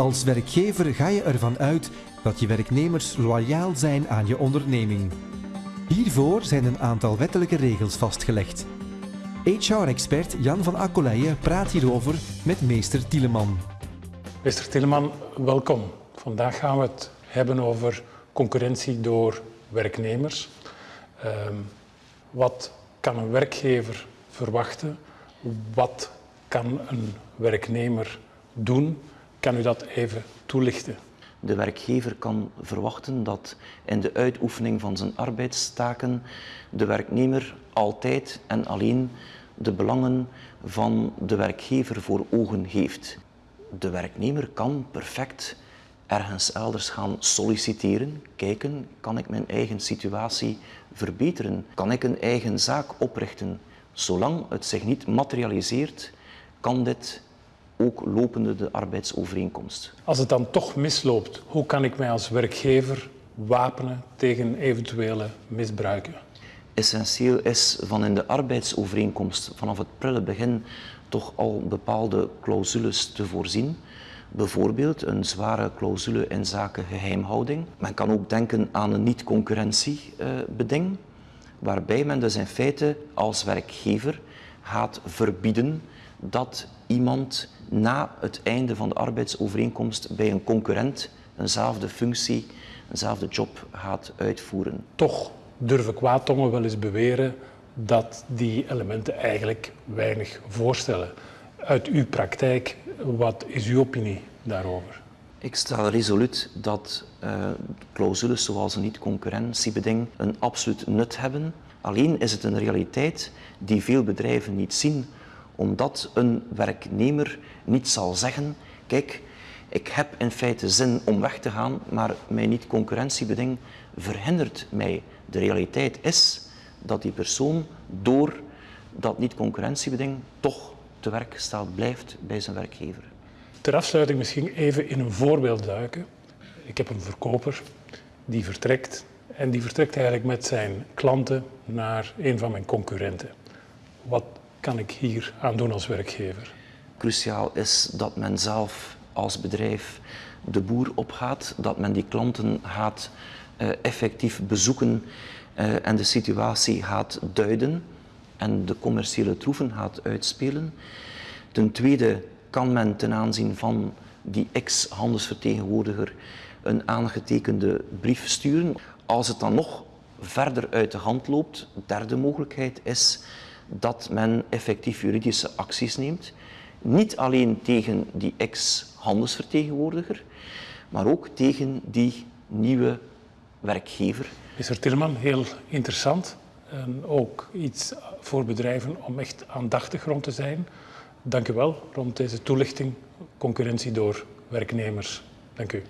Als werkgever ga je ervan uit dat je werknemers loyaal zijn aan je onderneming. Hiervoor zijn een aantal wettelijke regels vastgelegd. HR-expert Jan van Akkoleijen praat hierover met meester Tieleman. Meester Tieleman, welkom. Vandaag gaan we het hebben over concurrentie door werknemers. Ehm, wat kan een werkgever verwachten? Wat kan een werknemer doen? Kan u dat even toelichten? De werkgever kan verwachten dat in de uitoefening van zijn arbeidstaken de werknemer altijd en alleen de belangen van de werkgever voor ogen heeft. De werknemer kan perfect ergens elders gaan solliciteren, kijken, kan ik mijn eigen situatie verbeteren? Kan ik een eigen zaak oprichten? Zolang het zich niet materialiseert, kan dit ook lopende de arbeidsovereenkomst. Als het dan toch misloopt, hoe kan ik mij als werkgever wapenen tegen eventuele misbruiken? Essentieel is van in de arbeidsovereenkomst vanaf het prille begin toch al bepaalde clausules te voorzien. Bijvoorbeeld een clausule in zaken geheimhouding. Men kan ook denken aan een niet-concurrentiebeding, waarbij men dus in feite als werkgever gaat verbieden dat iemand na het einde van de arbeidsovereenkomst bij een concurrent eenzelfde functie, eenzelfde job gaat uitvoeren. Toch durven kwaadtongen wel eens beweren dat die elementen eigenlijk weinig voorstellen. Uit uw praktijk, wat is uw opinie daarover? Ik stel resoluut dat uh, clausules zoals een niet-concurrentiebeding een absoluut nut hebben. Alleen is het een realiteit die veel bedrijven niet zien, omdat een werknemer niet zal zeggen, kijk, ik heb in feite zin om weg te gaan, maar mijn niet-concurrentiebeding verhindert mij. De realiteit is dat die persoon door dat niet-concurrentiebeding toch te werk staat blijft bij zijn werkgever. Ter afsluiting misschien even in een voorbeeld duiken. Ik heb een verkoper die vertrekt en die vertrekt eigenlijk met zijn klanten naar een van mijn concurrenten. Wat kan ik hier aan doen als werkgever? Cruciaal is dat men zelf als bedrijf de boer opgaat, dat men die klanten gaat uh, effectief bezoeken uh, en de situatie gaat duiden en de commerciële troeven gaat uitspelen. Ten tweede kan men ten aanzien van die ex-handelsvertegenwoordiger een aangetekende brief sturen. Als het dan nog verder uit de hand loopt, derde mogelijkheid is dat men effectief juridische acties neemt. Niet alleen tegen die ex-handelsvertegenwoordiger, maar ook tegen die nieuwe werkgever. Meneer Tilman, heel interessant. En ook iets voor bedrijven om echt aandachtig rond te zijn. Dank u wel rond deze toelichting. Concurrentie door werknemers. Dank u.